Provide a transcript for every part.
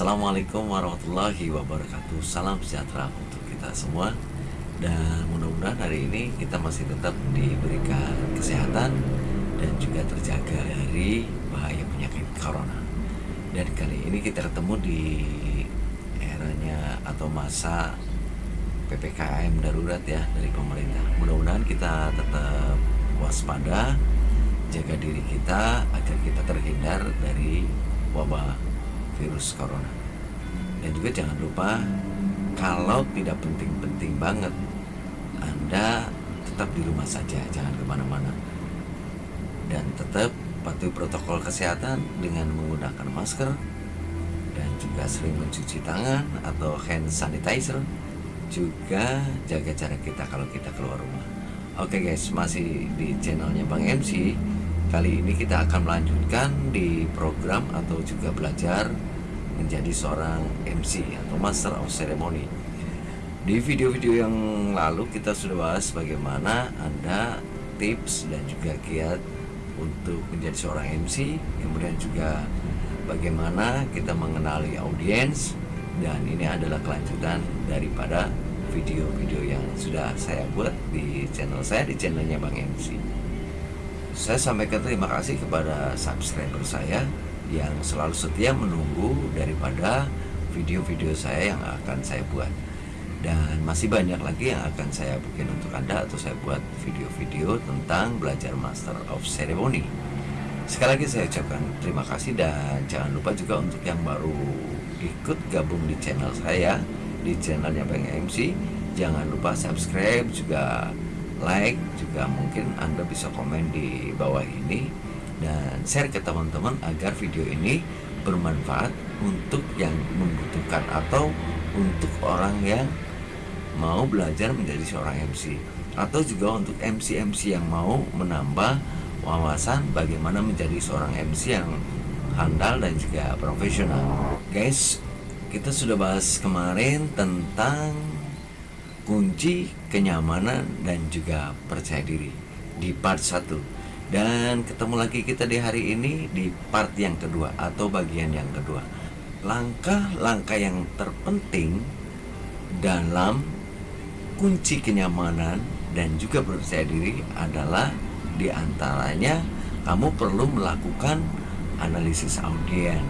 Assalamualaikum warahmatullahi wabarakatuh. Salam sejahtera untuk kita semua. Dan mudah-mudahan hari ini kita masih tetap diberikan kesehatan Dan juga terjaga dari bahaya penyakit corona. Dan kali ini kita ketemu di eranya atau masa PPKM darurat ya dari pemerintah. Mudah-mudahan kita tetap waspada Jaga diri kita agar kita terhindar dari wabah virus corona. Dan juga jangan lupa kalau tidak penting-penting banget Anda tetap di rumah saja jangan ke mana-mana. Dan tetap patuhi protokol kesehatan dengan menggunakan masker dan juga sering mencuci tangan atau hand sanitizer. Juga jaga jarak kita kalau kita keluar rumah. Oke guys masih di channelnya Bang MC kali ini kita akan melanjutkan di program atau juga belajar menjadi seorang MC atau Master of Ceremony. Di video-video yang lalu kita sudah bahas bagaimana Anda tips dan juga kiat untuk menjadi seorang MC, kemudian juga bagaimana kita mengenali audiens dan ini adalah kelanjutan daripada video-video yang sudah saya buat di channel saya di channelnya Bang MC. Saya sampaikan terima kasih kepada subscriber saya yang selalu setia menunggu daripada video-video saya yang akan saya buat. Dan masih banyak lagi yang akan saya bikin untuk anda atau saya buat video-video tentang belajar Master of Ceremony. Sekali lagi saya ucapkan terima kasih dan jangan lupa juga untuk yang baru ikut gabung di channel saya di channelnya Bang MC jangan lupa subscribe juga like juga mungkin anda bisa komen di bawah ini. Dan share ke teman-teman agar video ini bermanfaat untuk yang membutuhkan atau untuk orang yang mau belajar menjadi seorang MC atau juga untuk MC-MC yang mau menambah wawasan bagaimana menjadi seorang MC yang handal dan juga profesional. Guys kita sudah bahas kemarin tentang kunci kenyamanan dan juga percaya diri di part 1 dan ketemu lagi kita di hari ini di part yang kedua atau bagian yang kedua. Langkah-langkah yang terpenting dalam kunci kenyamanan dan juga percaya diri adalah di antaranya kamu perlu melakukan analisis audien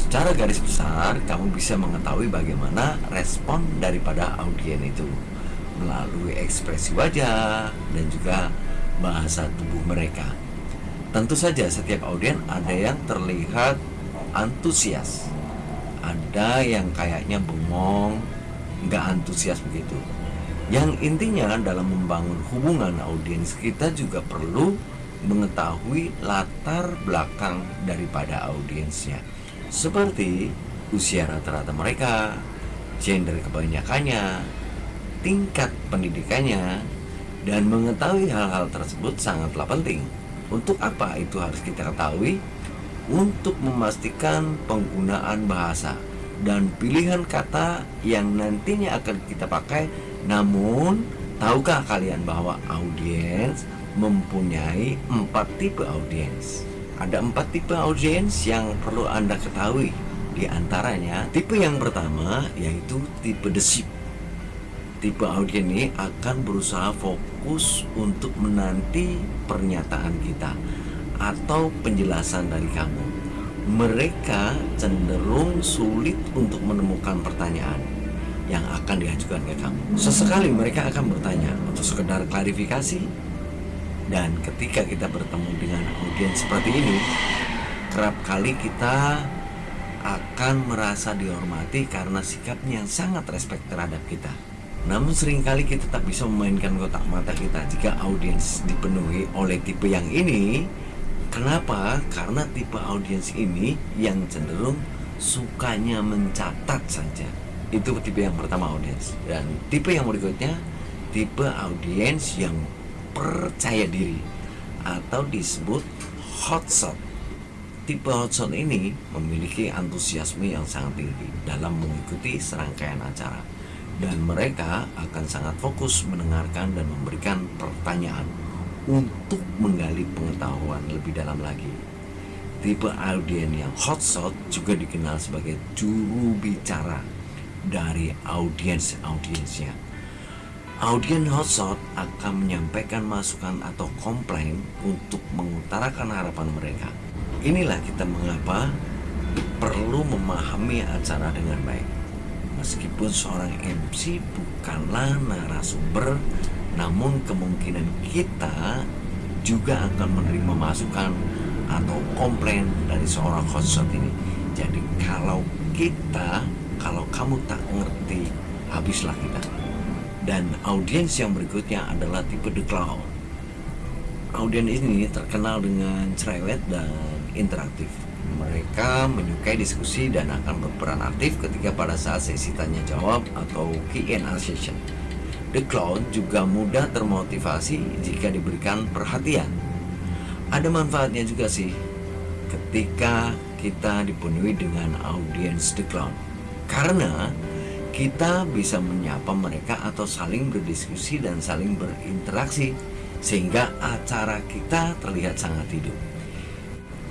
Secara garis besar kamu bisa mengetahui bagaimana respon daripada audien itu Melalui ekspresi wajah dan juga bahasa tubuh mereka. Tentu saja setiap audien ada yang terlihat antusias, ada yang kayaknya bengong, nggak antusias begitu. Yang intinya dalam membangun hubungan audiens kita juga perlu mengetahui latar belakang daripada audiensnya. Seperti usia rata-rata mereka, gender kebanyakannya, tingkat pendidikannya, dan mengetahui hal-hal tersebut sangatlah penting. Untuk apa itu harus kita ketahui? Untuk memastikan penggunaan bahasa dan pilihan kata yang nantinya akan kita pakai. Namun, tahukah kalian bahwa audiens mempunyai empat tipe audiens? Ada empat tipe audiens yang perlu Anda ketahui. Di antaranya, tipe yang pertama yaitu tipe desip tipe audien ini akan berusaha fokus untuk menanti pernyataan kita atau penjelasan dari kamu. Mereka cenderung sulit untuk menemukan pertanyaan yang akan diajukan ke kamu. Sesekali mereka akan bertanya untuk sekedar klarifikasi dan ketika kita bertemu dengan audiens seperti ini, kerap kali kita akan merasa dihormati karena sikapnya yang sangat respect terhadap kita. Namun sering kali kita tak bisa memainkan kotak mata kita jika audiens dipenuhi oleh tipe yang ini. Kenapa? Karena tipe audiens ini yang cenderung sukanya mencatat saja. Itu tipe yang pertama audiens. Dan tipe yang berikutnya tipe audiens yang percaya diri atau disebut hotshot. Tipe hotshot ini memiliki antusiasme yang sangat tinggi dalam mengikuti serangkaian acara dan mereka akan sangat fokus mendengarkan dan memberikan pertanyaan untuk menggali pengetahuan lebih dalam lagi. Tipe audien yang hot shot juga dikenal sebagai juru bicara dari audiens-audiensnya. Audien hotshot akan menyampaikan masukan atau komplain untuk mengutarakan harapan mereka. Inilah kita mengapa perlu memahami acara dengan baik. Meskipun seorang MC bukanlah narasumber, namun kemungkinan kita juga akan menerima masukan atau komplain dari seorang host ini. Jadi kalau kita, kalau kamu tak ngerti, habislah kita. Dan audiens yang berikutnya adalah tipe The Clown. Audiens ini terkenal dengan cerewet dan interaktif. Mereka menyukai diskusi dan akan berperan aktif ketika pada saat sesi tanya jawab atau Q&A session. The Clown juga mudah termotivasi jika diberikan perhatian ada manfaatnya juga sih ketika kita dipenuhi dengan audiens The Clown karena kita bisa menyapa mereka atau saling berdiskusi dan saling berinteraksi sehingga acara kita terlihat sangat hidup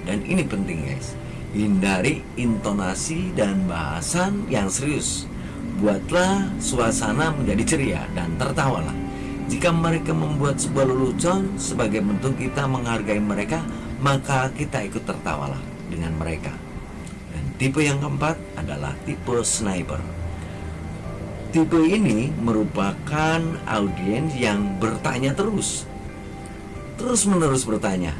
dan ini penting guys hindari intonasi dan bahasan yang serius buatlah suasana menjadi ceria dan tertawalah jika mereka membuat sebuah lelucon sebagai bentuk kita menghargai mereka, maka kita ikut tertawalah dengan mereka. Dan tipe yang keempat adalah tipe sniper. Tipe ini merupakan audiens yang bertanya terus. Terus menerus bertanya.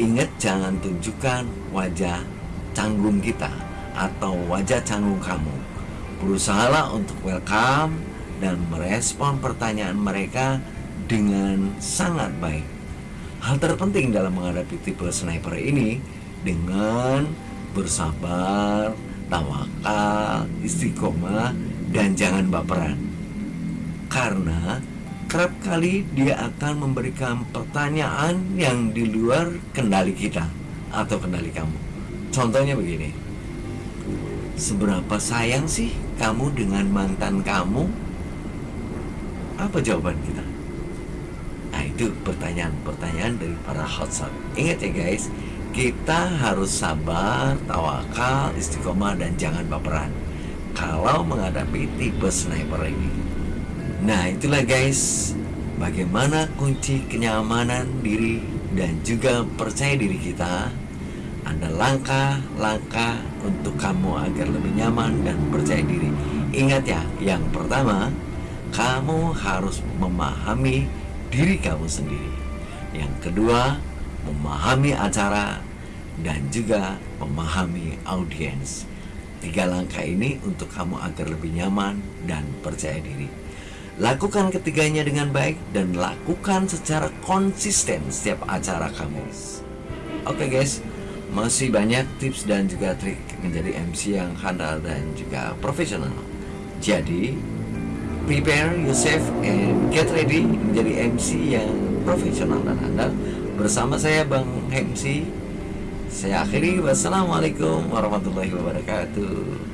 Ingat jangan tunjukkan wajah canggung kita atau wajah canggung kamu. Berusahalah untuk welcome dan merespon pertanyaan mereka dengan sangat baik. Hal terpenting dalam menghadapi tipe sniper ini dengan bersabar, tawakal, istiqomah, dan jangan baperan. Karena kerap kali dia akan memberikan pertanyaan yang di luar kendali kita atau kendali kamu. Contohnya begini. Seberapa sayang sih kamu dengan mantan kamu apa jawaban kita? Nah itu pertanyaan-pertanyaan dari para hotshot Ingat ya guys Kita harus sabar, tawakal, istiqomah dan jangan baperan Kalau menghadapi tipe sniper ini Nah itulah guys Bagaimana kunci kenyamanan diri dan juga percaya diri kita ada langkah-langkah untuk kamu agar lebih nyaman dan percaya diri. Ingat ya, yang pertama, kamu harus memahami diri kamu sendiri. Yang kedua, memahami acara dan juga memahami audiens. Tiga langkah ini untuk kamu agar lebih nyaman dan percaya diri. Lakukan ketiganya dengan baik dan lakukan secara konsisten setiap acara kamu. Oke okay guys, masih banyak tips dan juga trik menjadi MC yang handal dan juga profesional. Jadi, prepare yourself and get ready menjadi MC yang profesional dan andal bersama saya Bang MC saya akhiri. Wassalamualaikum warahmatullahi wabarakatuh